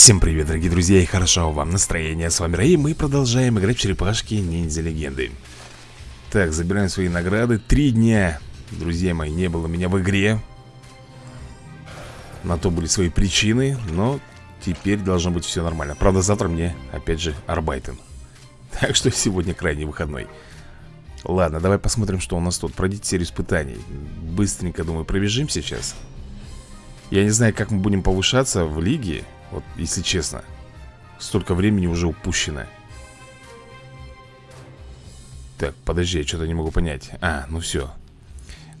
Всем привет, дорогие друзья, и хорошо вам настроение. С вами Рэй, мы продолжаем играть в черепашки ниндзя легенды. Так, забираем свои награды. Три дня, друзья мои, не было меня в игре. На то были свои причины, но теперь должно быть все нормально. Правда, завтра мне, опять же, арбайтен. Так что сегодня крайний выходной. Ладно, давай посмотрим, что у нас тут. Пройдите серию испытаний. Быстренько, думаю, пробежим сейчас. Я не знаю, как мы будем повышаться в лиге. Вот, если честно Столько времени уже упущено. Так, подожди, я что-то не могу понять. А, ну все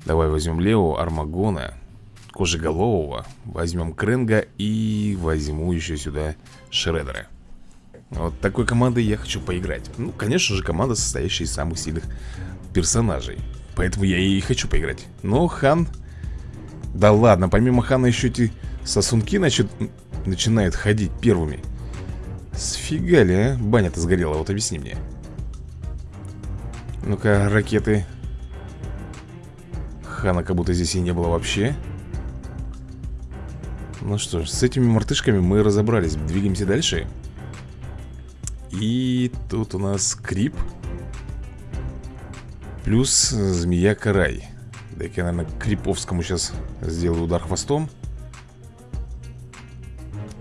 Давай возьмем Лео, Армагона Кожеголового Возьмем Кренга и возьму еще сюда Шредера. Вот такой командой я хочу поиграть. Ну, конечно же, команда, состоящая из самых сильных персонажей. Поэтому я и хочу поиграть. Но Хан... Да ладно, помимо Хана еще эти сосунки, значит, начинают ходить первыми. Сфига ли, а? Баня-то сгорела, вот объясни мне. Ну-ка, ракеты. Хана как будто здесь и не было вообще. Ну что ж, с этими мартышками мы разобрались. Двигаемся дальше. И тут у нас Крип Плюс Змея-Карай Дай-ка я, наверное, Криповскому сейчас сделаю удар хвостом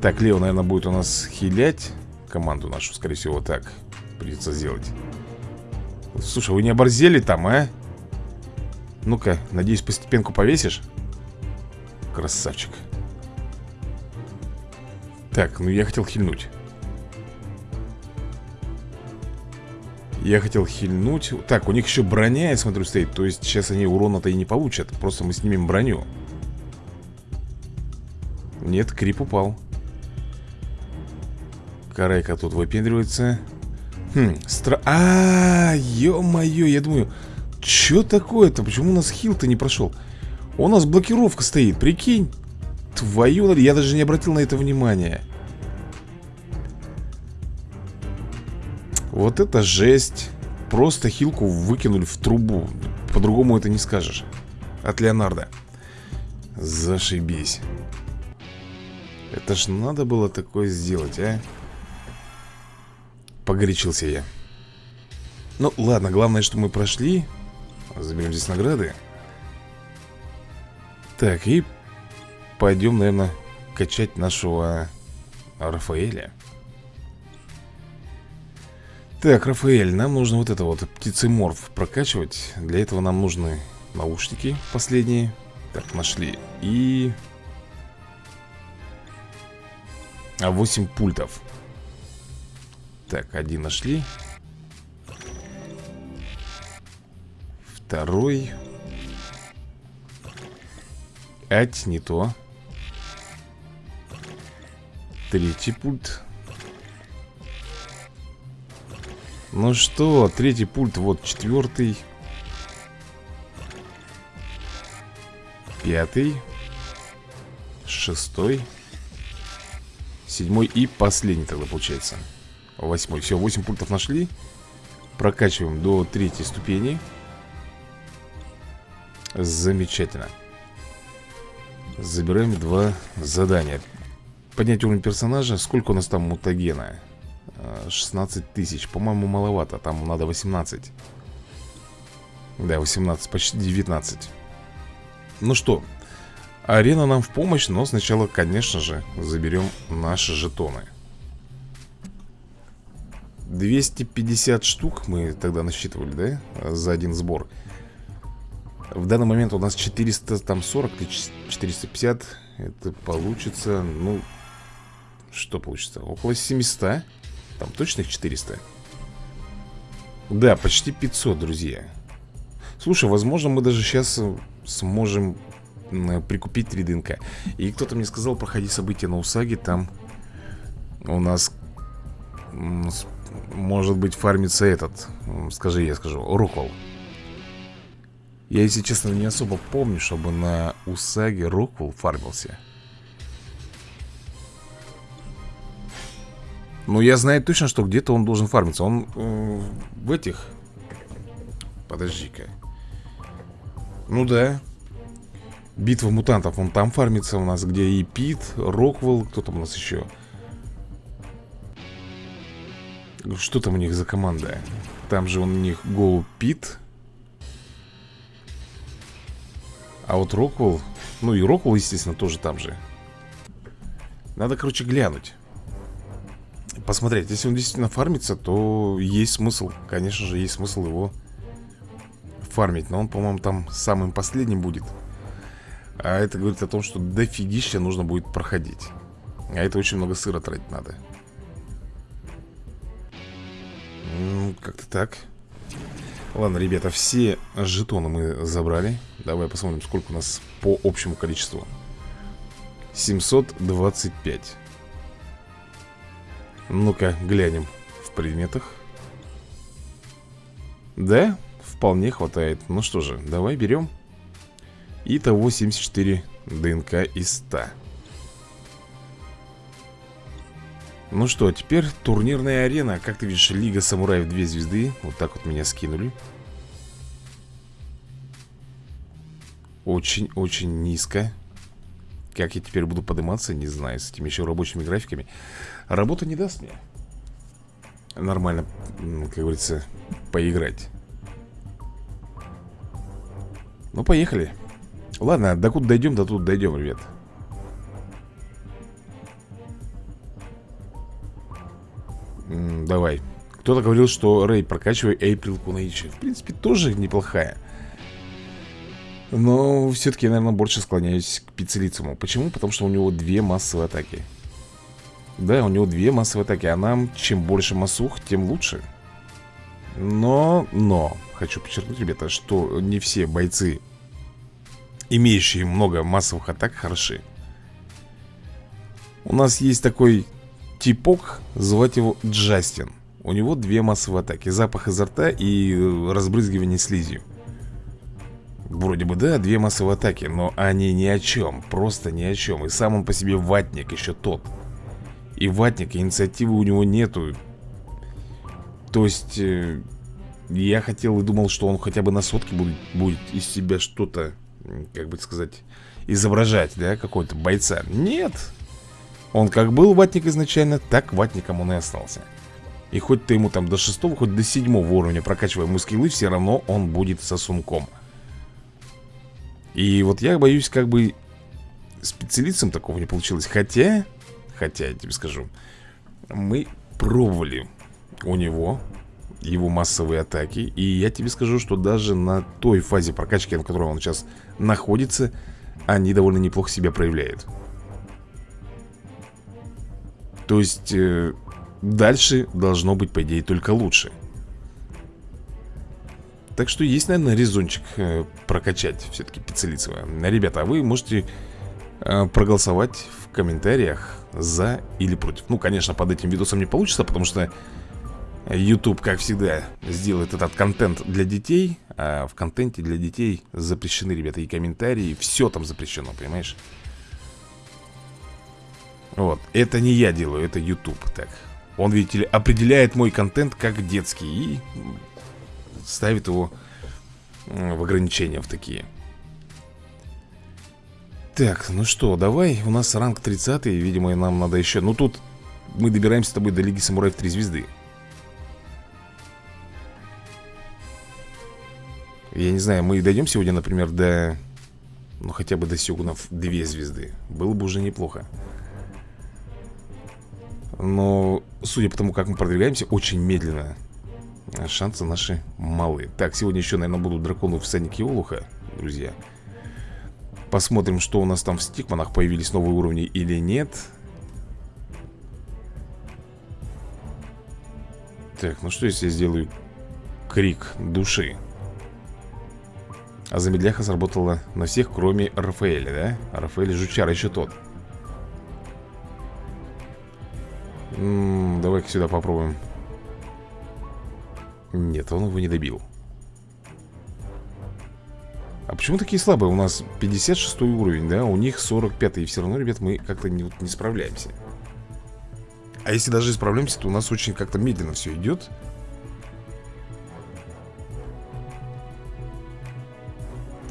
так, Лео, наверное, будет у нас хилять команду нашу, скорее всего, так придется сделать. Слушай, вы не оборзели там, а? Ну-ка, надеюсь, постепенку повесишь? Красавчик. Так, ну я хотел хильнуть. Я хотел хильнуть Так, у них еще броня, я смотрю, стоит То есть сейчас они урона-то и не получат Просто мы снимем броню Нет, крип упал Карайка тут выпендривается. Хм, стра... А, ё-моё, я думаю, что такое-то? Почему у нас хил-то не прошел? У нас блокировка стоит, прикинь. Твою, я даже не обратил на это внимания. Вот это жесть. Просто хилку выкинули в трубу. По-другому это не скажешь. От Леонардо. Зашибись. Это ж надо было такое сделать, а? Погорячился я. Ну ладно, главное, что мы прошли Заберем здесь награды. Так, и пойдем, наверное, качать нашего Рафаэля. Так, Рафаэль, нам нужно вот это вот птицеморф прокачивать. Для этого нам нужны наушники последние. Так, нашли. И... А 8 пультов так, один нашли. Второй. Ать, не то. Третий пульт. Ну что, третий пульт, вот четвертый. Пятый. Шестой. Седьмой и последний тогда получается Восьмой. Все, 8 пунктов нашли. Прокачиваем до третьей ступени. Замечательно. Забираем два задания. Поднять уровень персонажа. Сколько у нас там мутагена? 16 тысяч. По-моему, маловато. Там надо 18. Да, 18, почти 19. Ну что, арена нам в помощь, но сначала, конечно же, заберем наши жетоны. 250 штук мы тогда насчитывали, да? За один сбор. В данный момент у нас 440 или 450 Это получится, ну Что получится? Около 700 Там точно их 400 Да, почти 500, друзья. Слушай, возможно мы даже сейчас сможем прикупить 3 ДНК И кто-то мне сказал, проходи события на Усаге. Там у нас может быть, фармится этот Скажи, я скажу, Роквелл Я, если честно, не особо помню, чтобы на Усаге Роквелл фармился. Ну, я знаю точно, что где-то он должен фармиться. Он э, в этих. Подожди-ка. Ну да. Битва мутантов, он там фармится у нас Где и Пит, Роквелл, кто там у нас еще Что там у них за команда? Там же у них Go Pit. А вот Роквелл... Ну и Роквелл, естественно, тоже там же. Надо, короче, глянуть. Посмотреть. Если он действительно фармится, то есть смысл. Конечно же, есть смысл его фармить. Но он, по-моему, там самым последним будет. А это говорит о том, что дофигища нужно будет проходить. А это очень много сыра тратить надо. Как-то так. Ладно, ребята, все жетоны мы забрали. Давай посмотрим, сколько у нас по общему количеству. 725 Ну-ка, глянем в предметах. Да, вполне хватает. Ну что же, давай берем. Итого 74 ДНК из 100 Ну что, теперь турнирная арена. Как ты видишь, Лига Самураев 2 звезды. Вот так вот меня скинули. Очень-очень низко. Как я теперь буду подниматься, не знаю С этими еще рабочими графиками. Работа не даст мне Нормально, как говорится, поиграть. Ну, поехали. Ладно, докуда дойдем, до тут дойдем, ребят давай. Кто-то говорил, что Рэй, прокачивай Эйприл Кунаичи В принципе, тоже неплохая. Но все-таки я, наверное, больше склоняюсь к Пиццелицему Почему? Потому что у него две массовые атаки. Да, у него две массовые атаки. А нам, чем больше массух, тем лучше. Но, но Хочу подчеркнуть, ребята, что не все бойцы Имеющие много массовых атак, хороши. У нас есть такой типок, звать его Джастин. У него две массовые атаки. Запах изо рта и э, разбрызгивание слизью. Вроде бы да, две массовые атаки Но они ни о чем, просто ни о чем. И сам он по себе ватник еще тот. И ватник, инициативы у него нету. То есть э, Я хотел и думал, что он хотя бы на сотке будет, будет из себя что-то Как бы сказать Изображать, да, какой-то бойца. Нет, он как был ватник изначально, так ватником он и остался. И хоть ты ему там до шестого, хоть до седьмого уровня прокачивай ему Все равно он будет сосунком И вот я боюсь как бы специалистом такого не получилось. Хотя, хотя я тебе скажу Мы пробовали у него его массовые атаки. И я тебе скажу, что даже на той фазе прокачки, на которой он сейчас находится Они довольно неплохо себя проявляют то есть э, дальше должно быть, по идее, только лучше. Так что есть, наверное, резончик э, прокачать все-таки Пиццелицева. Ребята, а вы можете э, проголосовать в комментариях за или против. Ну, конечно, под этим видосом не получится, потому что YouTube, как всегда, сделает этот контент для детей, а в контенте для детей запрещены, ребята, и комментарии, все там запрещено, понимаешь? Вот, это не я делаю, это YouTube так. Он, видите ли, определяет мой контент как детский И ставит его в ограничения в такие. Так, ну что, давай У нас ранг 30 Видимо, нам надо еще Ну тут мы добираемся с тобой до Лиги Самураев 3 звезды. Я не знаю, мы дойдем сегодня, например, до... Ну, хотя бы до Сёгунов 2 звезды. Было бы уже неплохо но, судя по тому, как мы продвигаемся, очень медленно. Шансы наши малы. Так, сегодня еще, наверное, будут драконы всадники Олуха, друзья. Посмотрим, что у нас там в стикманах Появились новые уровни или нет. Так, ну что если я сделаю крик души? А замедляха сработала на всех, кроме Рафаэля, да? Рафаэль жучар еще тот Давай-ка сюда попробуем. Нет, он его не добил. А почему такие слабые? У нас 56 уровень, да? У них 45 И все равно, ребят, мы как-то не, не справляемся. А если даже справляемся, то у нас очень как-то медленно все идет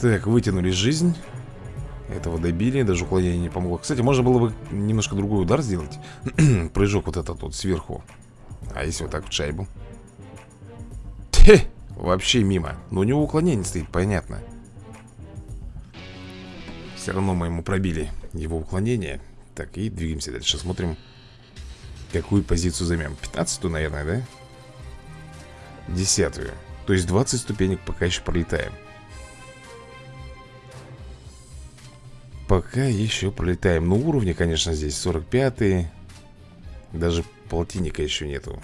Так, вытянули жизнь этого добили, даже уклонение не помогло Кстати, можно было бы немножко другой удар сделать Прыжок вот этот вот сверху А если вот так в шайбу? Хе, вообще мимо. Но у него уклонение стоит, понятно. Все равно мы ему пробили его уклонение. Так, и двигаемся дальше. Смотрим, какую позицию займем. 15 наверное, да? Десятую. То есть 20 ступенек пока еще пролетаем. Пока еще пролетаем. Ну, уровни, конечно, здесь 45 -й. Даже полтинника еще нету.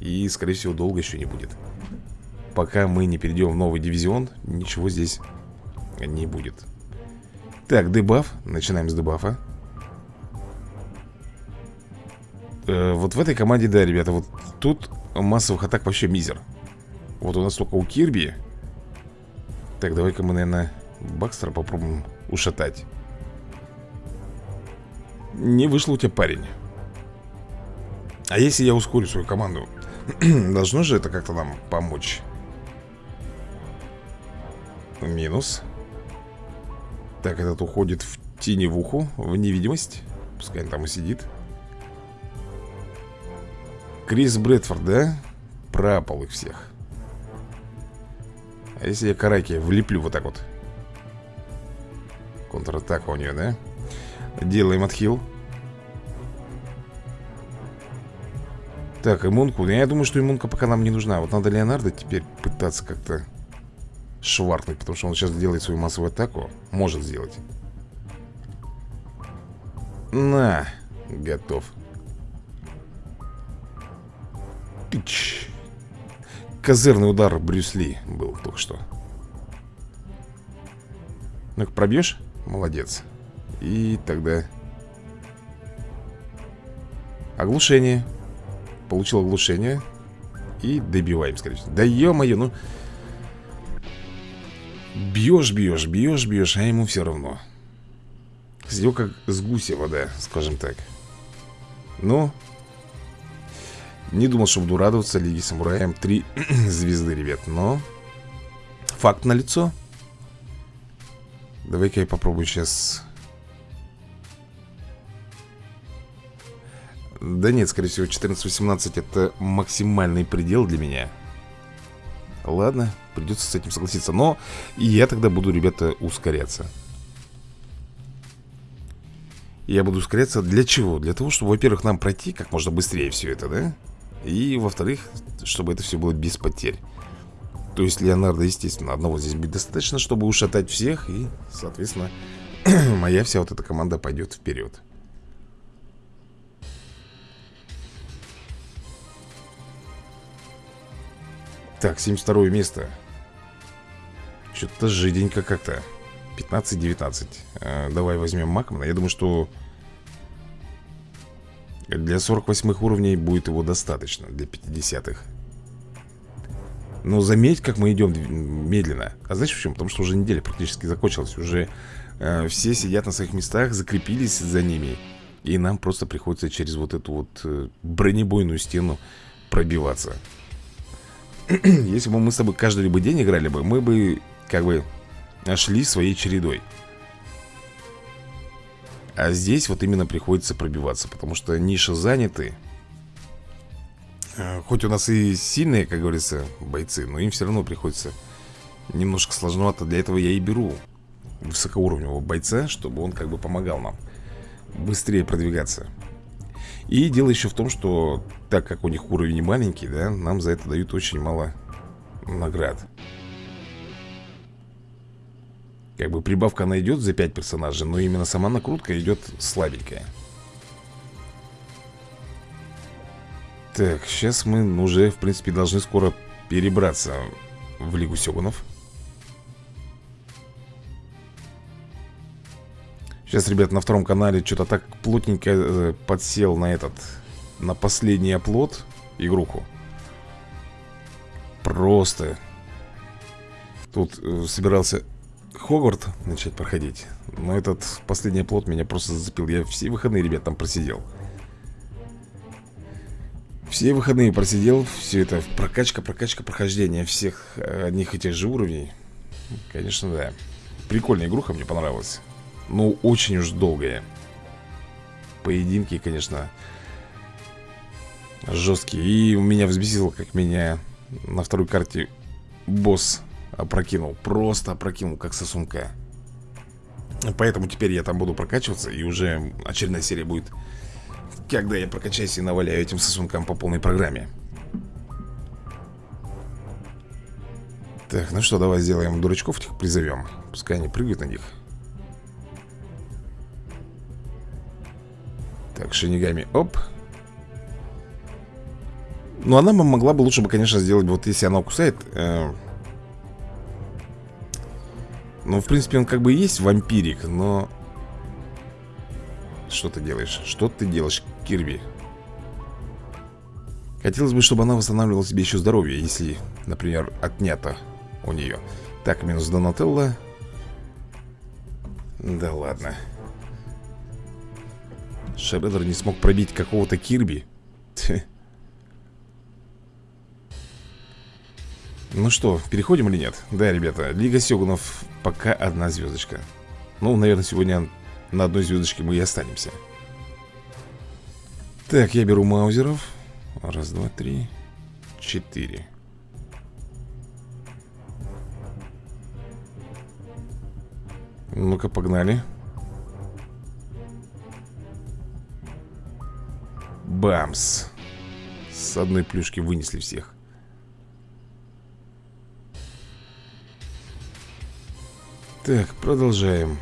И, скорее всего, долго еще не будет. Пока мы не перейдем в новый дивизион, ничего здесь не будет. Так, дебаф. Начинаем с дебафа. Э, вот в этой команде, да, ребята, вот тут массовых атак вообще мизер. Вот у нас только у Кирби. Так, давай-ка мы, наверное, Бакстера попробуем ушатать. Не вышло у тебя, парень. А если я ускорю свою команду? Должно же это как-то нам помочь. Минус. Так, этот уходит в теневуху, в невидимость. Пускай он там и сидит. Крис Брэдфорд, да? Пропал их всех. А если я Караки влеплю вот так вот? Контратака у нее, да? Делаем отхил. Так, иммунку. Я думаю, что иммунка пока нам не нужна. Вот надо Леонардо теперь пытаться как-то шваркнуть, потому что он сейчас делает свою массовую атаку. Может сделать. На, готов. Пич. Козырный удар Брюсли был только что. Ну-ка, пробьешь? Молодец. И тогда... Оглушение. Получил оглушение. И добиваем, скорее всего. Да ё-моё, ну... Бьешь, бьешь, бьешь, бьешь, а ему все равно. Сидел как с гуся вода, скажем так. Ну, не думал, что буду радоваться Лиги Самураям. Три звезды, ребят, но факт на лицо. Давай-ка я попробую сейчас Да нет, скорее всего 14-18 это максимальный предел для меня Ладно, придется с этим согласиться Но я тогда буду, ребята, ускоряться Я буду ускоряться для чего? Для того, чтобы, во-первых, нам пройти как можно быстрее все это, да? И, во-вторых, чтобы это все было без потерь То есть Леонардо, естественно, одного здесь будет достаточно, чтобы ушатать всех И, соответственно, моя вся вот эта команда пойдет вперед Так, 72 место. Что-то жиденько как-то. 15-19 э, Давай возьмем Макмана. Я думаю, что Для 48 уровней будет его достаточно Для 50-х Но заметь, как мы идем медленно. А знаешь почему? Потому что уже неделя практически закончилась. Уже э, все сидят на своих местах Закрепились за ними. И нам просто приходится через вот эту вот э, Бронебойную стену пробиваться Если бы мы с тобой каждый либо день играли бы Мы бы, как бы, шли своей чередой. А здесь вот именно приходится пробиваться Потому что ниши заняты. Э, Хоть у нас и сильные, как говорится, бойцы Но им все равно приходится немножко сложновато. Для этого я и беру высокоуровневого бойца Чтобы он как бы помогал нам быстрее продвигаться и дело еще в том, что так как у них уровень маленький, да, нам за это дают очень мало наград. Как бы прибавка она идет за 5 персонажей, но именно сама накрутка идет слабенькая. Так, сейчас мы уже, в принципе, должны скоро перебраться в Лигу Сёгунов. Сейчас, ребят, на втором канале что-то так плотненько э, подсел на этот На последний оплот игруху. Просто. Тут э, собирался Хогварт начать проходить Но этот последний оплот меня просто зацепил. Я все выходные, ребят, там просидел. Все выходные просидел Все это прокачка, прокачка, прохождение Всех одних и тех же уровней. Конечно, да. Прикольная игруха, мне понравилась ну, очень уж долгое. Поединки, конечно Жесткий И меня взбесило, как меня на второй карте босс опрокинул. Просто опрокинул, как сосунка. Поэтому теперь я там буду прокачиваться И уже очередная серия будет Когда я прокачаюсь и наваляю этим сосункам по полной программе. Так, ну что, давай сделаем дурачков этих призовем Пускай они прыгают на них Так, шинигами, оп Ну, она бы могла бы лучше бы, конечно, сделать Вот если она кусает э... Ну, в принципе, он как бы и есть вампирик Но Что ты делаешь? Что ты делаешь, Кирби? Хотелось бы, чтобы она восстанавливала себе еще здоровье Если, например, отнято у нее Так, минус Донателло Да ладно Шреддер не смог пробить какого-то Кирби. Ну что, переходим или нет? Да, ребята, Лига Сёгунов пока одна звездочка Ну, наверное, сегодня на одной звездочке мы и останемся. Так, я беру маузеров. Раз, два, три, четыре. Ну-ка, погнали Бамс. С одной плюшки вынесли всех. Так, продолжаем.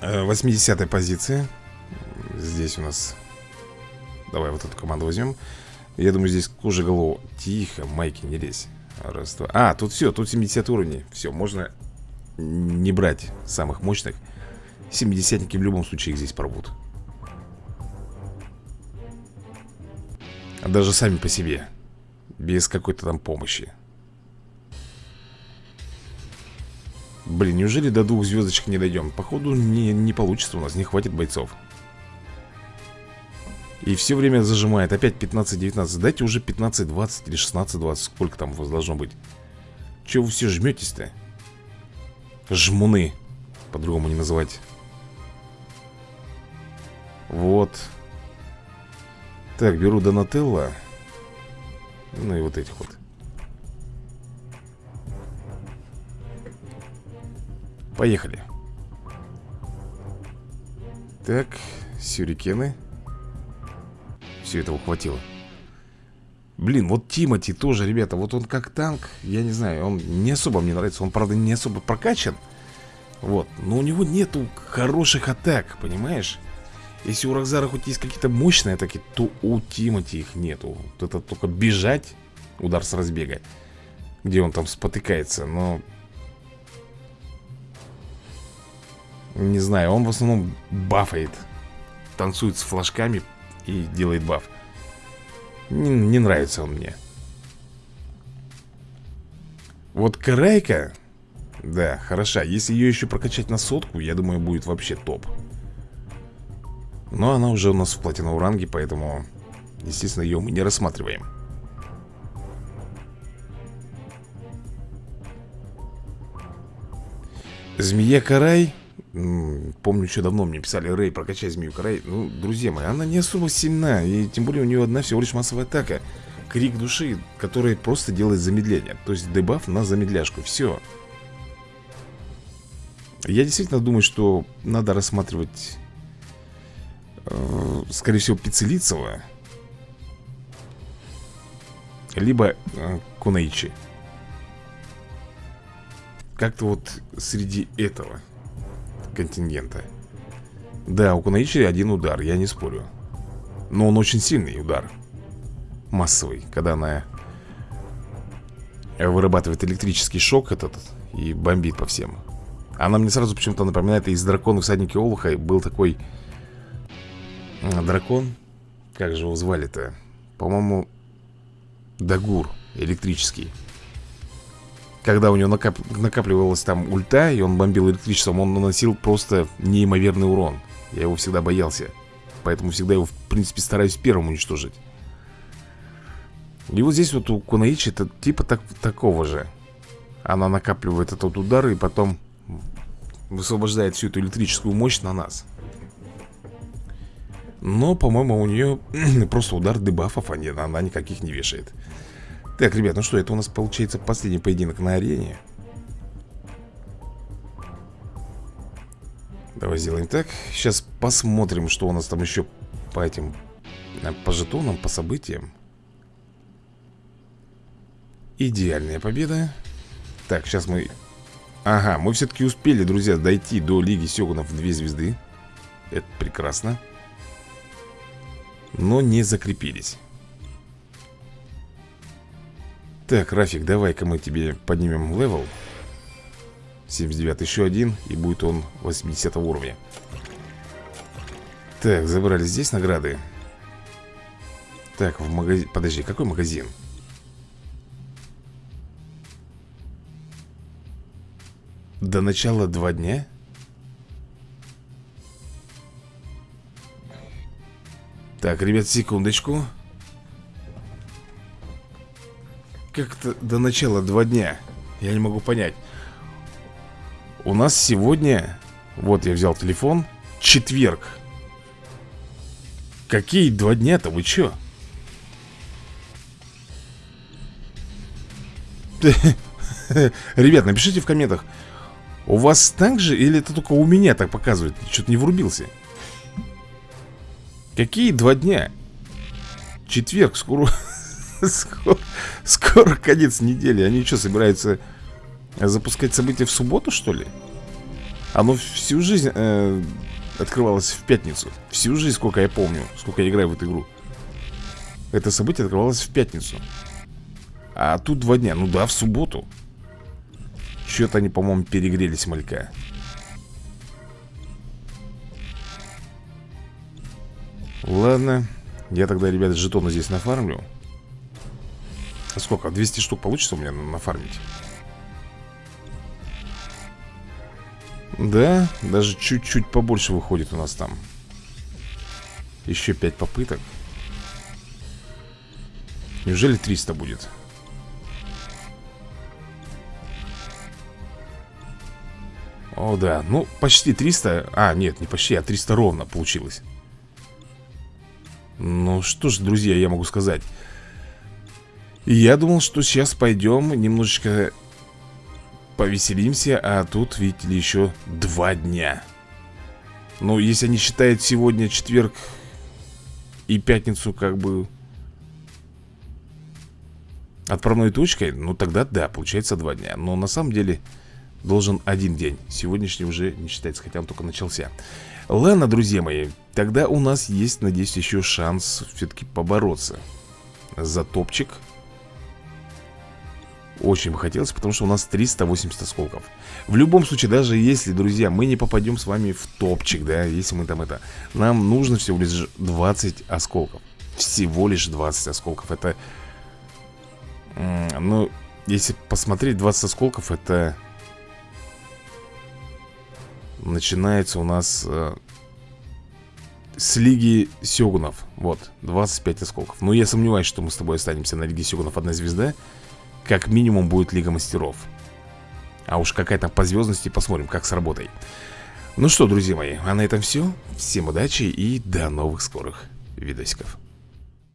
80-я э, позиция. Здесь у нас Давай вот эту команду возьмем. Я думаю, здесь кожа голову. Тихо, майки, не лезь. Раз, два. А, тут все, тут 70 уровней Все, можно не брать самых мощных. 70-ники в любом случае их здесь порвут Даже сами по себе Без какой-то там помощи. Блин, неужели до двух звездочек не дойдем? Походу не, не получится у нас, не хватит бойцов. И все время зажимает. Опять 15-19 Дайте уже 15-20 или 16-20 Сколько там у вас должно быть? Чего вы все жметесь-то? Жмуны. По-другому не называть. Вот Так, беру Донателло. Ну и вот этих вот. Поехали. Так, сюрикены. Все этого хватило. Блин, вот Тимати тоже, ребята, вот он как танк, я не знаю, он не особо мне нравится, он, правда, не особо прокачан. Вот, но у него нету хороших атак, понимаешь? Если у Рокзара хоть есть какие-то мощные атаки, то у Тимати их нету. Вот это только бежать, удар с разбега, где он там спотыкается, но... Не знаю, он в основном бафает, танцует с флажками и делает баф. Не, не нравится он мне Вот Карайка Да, хороша Если ее еще прокачать на сотку Я думаю, будет вообще топ Но она уже у нас в платиновом ранге Поэтому, естественно, ее мы не рассматриваем. Змея Карай Помню, еще давно мне писали Рэй, прокачай змею Карай Ну, друзья мои, она не особо сильна И тем более у нее одна всего лишь массовая атака. Крик души, который просто делает замедление. То есть дебаф на замедляшку, все Я действительно думаю, что надо рассматривать э, Скорее всего, Пиццелицева Либо э, Кунаичи Как-то вот среди этого контингента. Да, у Кунаичи один удар, я не спорю. Но он очень сильный удар. Массовый, когда она Вырабатывает электрический шок этот И бомбит по всем. Она мне сразу почему-то напоминает Из дракона всадники Олуха был такой Дракон Как же его звали-то? По-моему Дагур электрический когда у него накап... накапливалась там ульта, и он бомбил электричеством, он наносил просто неимоверный урон. Я его всегда боялся. Поэтому всегда его, в принципе, стараюсь первым уничтожить. И вот здесь вот у Кунаичи это типа так, такого же. Она накапливает этот удар и потом высвобождает всю эту электрическую мощь на нас. Но, по-моему, у нее просто удар дебафов, а не, она никаких не вешает. Так, ребят, ну что, это у нас получается последний поединок на арене. Давай сделаем так. Сейчас посмотрим, что у нас там еще по этим э, По жетонам, по событиям. Идеальная победа. Так, сейчас мы Ага, мы все-таки успели, друзья, дойти до Лиги Сёгунов в две звезды. Это прекрасно Но не закрепились Так, Рафик, давай-ка мы тебе поднимем level 79 еще один И будет он 80 уровня Так, забрали здесь награды Так, в магазин Подожди, какой магазин? До начала два дня? Так, ребят, секундочку Как-то до начала два дня Я не могу понять У нас сегодня Вот я взял телефон Четверг Какие два дня-то, вы чё? Ребят, напишите в комментах у вас так же или это только у меня так показывает? Что-то не врубился Какие два дня? Четверг, скоро... скоро... Конец недели. Они что, собираются запускать события в субботу, что ли? Оно всю жизнь э, открывалось в пятницу. Всю жизнь, сколько я помню Сколько я играю в эту игру. Это событие открывалось в пятницу. А тут два дня. Ну да, в субботу. Что-то они, по-моему, перегрелись малька Ладно. Я тогда, ребят, жетоны здесь нафармлю. А Сколько? 200 штук получится у меня нафармить? Да, даже чуть-чуть побольше выходит у нас там. Еще 5 попыток. Неужели 300 будет? О, да, ну, почти 300 А, нет, не почти, а 300 ровно получилось Ну, что ж, друзья, я могу сказать. Я думал, что сейчас пойдем немножечко повеселимся А тут, видите ли, еще два дня. Ну, если они считают сегодня четверг и пятницу как бы отправной точкой, ну тогда да, получается два дня. Но на самом деле должен один день. Сегодняшний уже не считается, хотя он только начался Ладно, друзья мои Тогда у нас есть, надеюсь, еще шанс Все-таки побороться За топчик. Очень бы хотелось, потому что у нас 380 осколков. В любом случае, даже если, друзья Мы не попадем с вами в топчик, да Если мы там это Нам нужно всего лишь 20 осколков. Всего лишь 20 осколков. Это Ну, если посмотреть 20 осколков Это начинается у нас э, с Лиги Сёгунов. Вот, 25 осколков. Но я сомневаюсь, что мы с тобой останемся на Лиге Сёгунов одна звезда. Как минимум будет Лига Мастеров. А уж какая там по звездности, посмотрим, как с работой. Ну что, друзья мои, а на этом все. Всем удачи и до новых скорых видосиков.